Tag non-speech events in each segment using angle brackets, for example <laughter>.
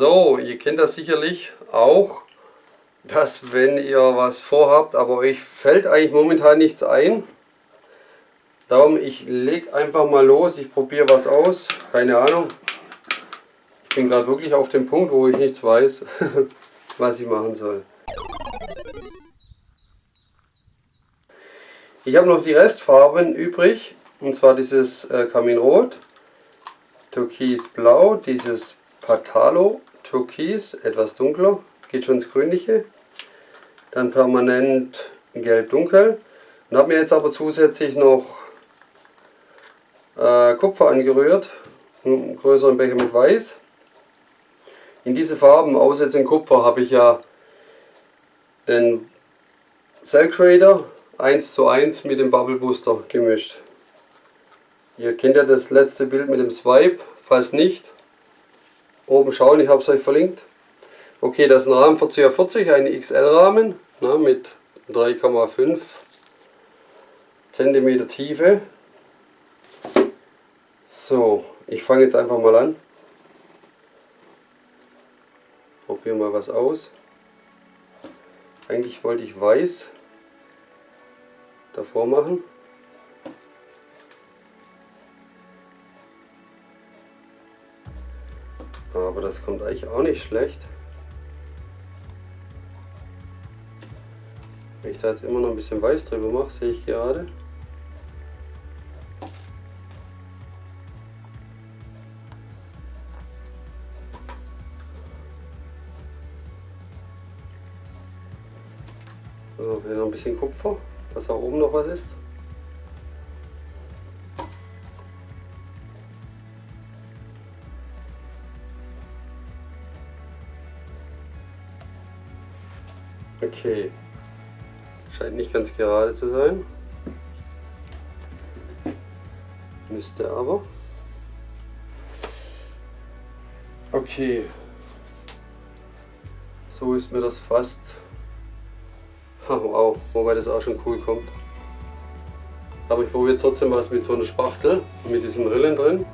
So, ihr kennt das sicherlich auch, dass wenn ihr was vorhabt, aber euch fällt eigentlich momentan nichts ein. Darum, ich lege einfach mal los, ich probiere was aus, keine Ahnung. Ich bin gerade wirklich auf dem Punkt, wo ich nichts weiß, <laughs> was ich machen soll. Ich habe noch die Restfarben übrig, und zwar dieses äh, Kaminrot, Türkisblau, dieses Patalo, Türkis, etwas dunkler, geht schon ins Grünliche. Dann permanent Gelb-Dunkel. Und habe mir jetzt aber zusätzlich noch äh, Kupfer angerührt, einen größeren Becher mit Weiß. In diese Farben, außer jetzt in Kupfer, habe ich ja den Cell Creator 1 zu 1 mit dem Bubble Booster gemischt. Ihr kennt ja das letzte Bild mit dem Swipe, falls nicht, oben schauen, ich habe es euch verlinkt. Okay, das ist ein Rahmen für CA40, ein XL-Rahmen ne, mit 3,5 cm Tiefe. So, ich fange jetzt einfach mal an. Probieren mal was aus. Eigentlich wollte ich weiß davor machen. Aber das kommt eigentlich auch nicht schlecht. Wenn ich da jetzt immer noch ein bisschen weiß drüber mache, sehe ich gerade. So, hier noch ein bisschen Kupfer, dass auch oben noch was ist. Okay. Scheint nicht ganz gerade zu sein. Müsste aber. Okay. So ist mir das fast. <laughs> wow, wobei das auch schon cool kommt. Aber ich probiere trotzdem was mit so einer Spachtel, mit diesen Rillen drin.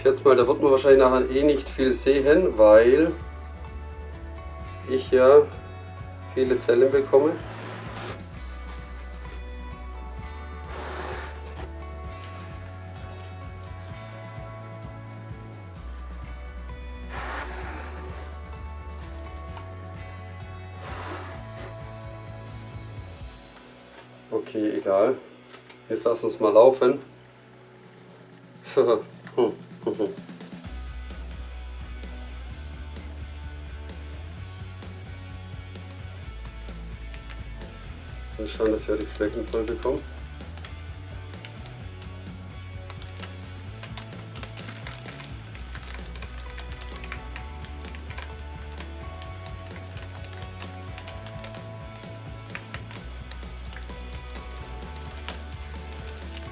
Schätze mal, da wird man wahrscheinlich nachher eh nicht viel sehen, weil ich ja viele Zellen bekomme. Okay, egal. Jetzt lassen wir es mal laufen. <laughs> Mal schauen, dass wir die Flecken voll bekommen.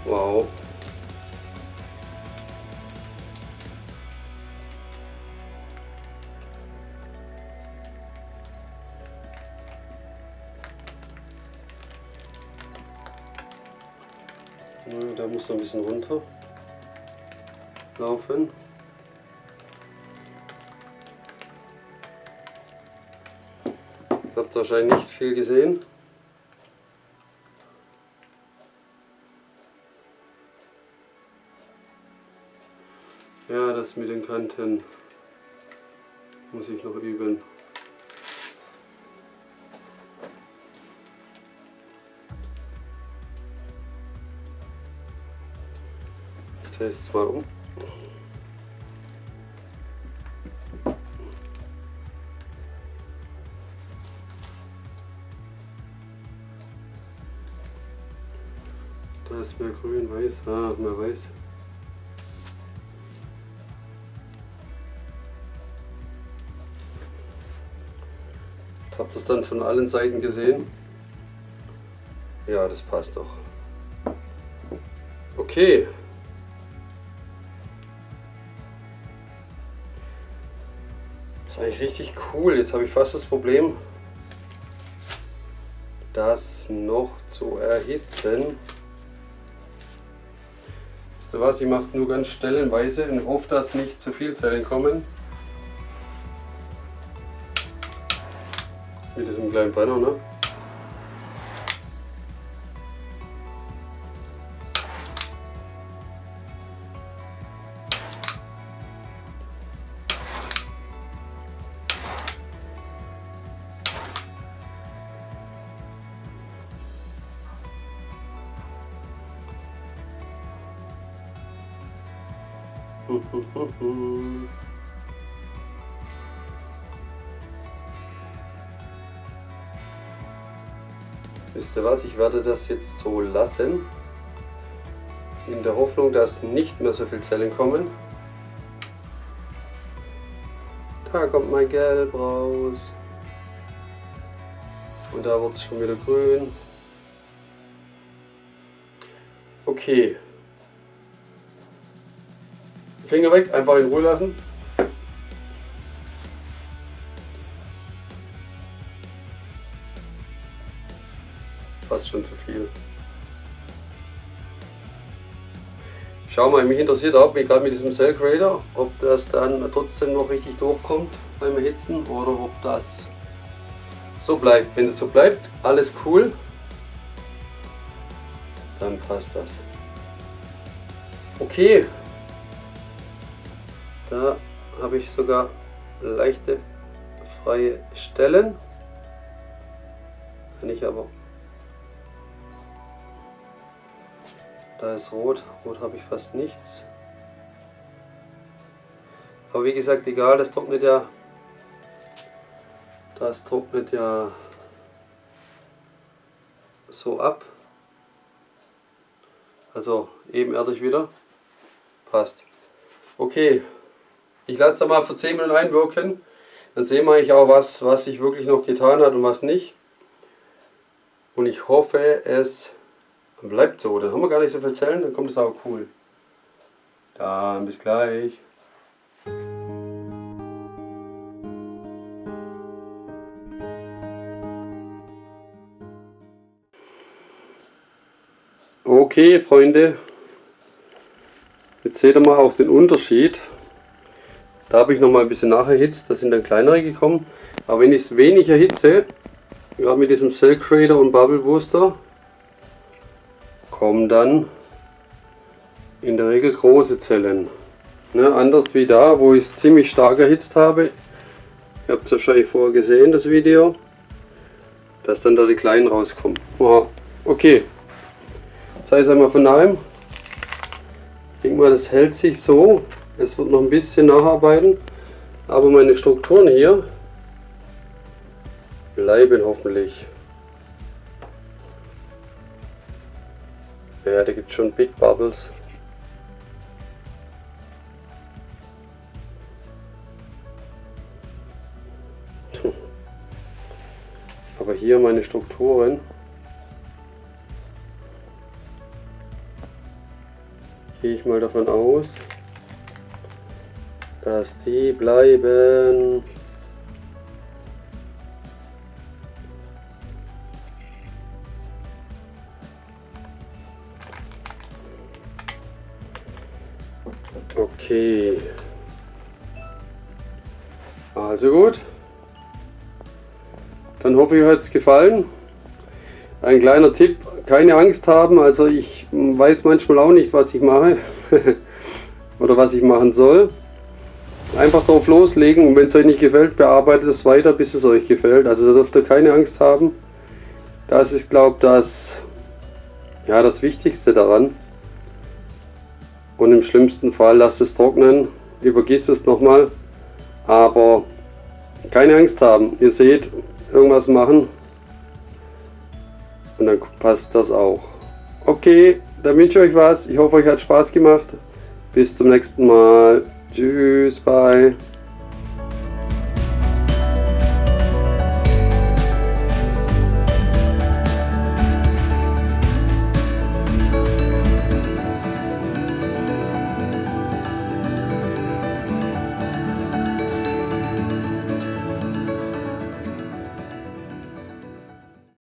Wow. Muss noch ein bisschen runter laufen. Habt wahrscheinlich nicht viel gesehen. Ja, das mit den Kanten muss ich noch üben. Drehe es mal um. Da ist mehr grün, weiß, ah, mehr weiß. Habt ihr es dann von allen Seiten gesehen? Ja, das passt doch. Okay. Eigentlich richtig cool. Jetzt habe ich fast das Problem, das noch zu erhitzen. Wisst ihr was, ich mache es nur ganz stellenweise und hoffe, dass nicht zu viel Zellen kommen. Mit diesem kleinen Brenner, ne? Wisst ihr was, ich werde das jetzt so lassen, in der Hoffnung, dass nicht mehr so viele Zellen kommen. Da kommt mein Gelb raus. Und da wird es schon wieder grün. Okay. Finger weg, einfach in Ruhe lassen. Fast schon zu viel. Schau mal, mich interessiert auch, wie gerade mit diesem Cell Creator, ob das dann trotzdem noch richtig durchkommt beim Erhitzen oder ob das so bleibt. Wenn es so bleibt, alles cool, dann passt das. Okay, da habe ich sogar leichte freie Stellen. Kann ich aber. Da ist rot. Rot habe ich fast nichts. Aber wie gesagt, egal, das trocknet ja. Das trocknet ja so ab. Also ebenerdig wieder. Passt. Okay, ich lasse da mal für 10 Minuten einwirken. Dann sehen wir eigentlich auch, was, was sich wirklich noch getan hat und was nicht. Und ich hoffe, es bleibt so. Dann haben wir gar nicht so viel Zellen, dann kommt es auch cool. Dann bis gleich. Okay, Freunde. Jetzt seht ihr mal auch den Unterschied. Da habe ich noch mal ein bisschen nacherhitzt, da sind dann kleinere gekommen. Aber wenn ich es wenig erhitze, gerade mit diesem Cell Creator und Bubble Booster, kommen dann in der Regel große Zellen. Ne, anders wie da, wo ich es ziemlich stark erhitzt habe. Ihr habt es wahrscheinlich vorher gesehen, das Video. Dass dann da die kleinen rauskommen. Aha. Okay. Zeige es einmal von nahem. Ich denke mal, das hält sich so. Es wird noch ein bisschen nacharbeiten, aber meine Strukturen hier bleiben hoffentlich. Ja, da gibt es schon Big Bubbles. Aber hier meine Strukturen gehe ich mal davon aus, dass die bleiben. Okay. Also gut. Dann hoffe ich, euch hat es gefallen. Ein kleiner Tipp, keine Angst haben. Also ich weiß manchmal auch nicht, was ich mache <laughs> oder was ich machen soll. Einfach drauf loslegen und wenn es euch nicht gefällt, bearbeitet es weiter, bis es euch gefällt. Also da dürft ihr keine Angst haben. Das ist, glaube ich, das, ja, das Wichtigste daran. Und im schlimmsten Fall lasst es trocknen, übergießt es nochmal. Aber keine Angst haben. Ihr seht, irgendwas machen und dann passt das auch. Okay, dann wünsche ich euch was. Ich hoffe, euch hat Spaß gemacht. Bis zum nächsten Mal. Tschüss, bye.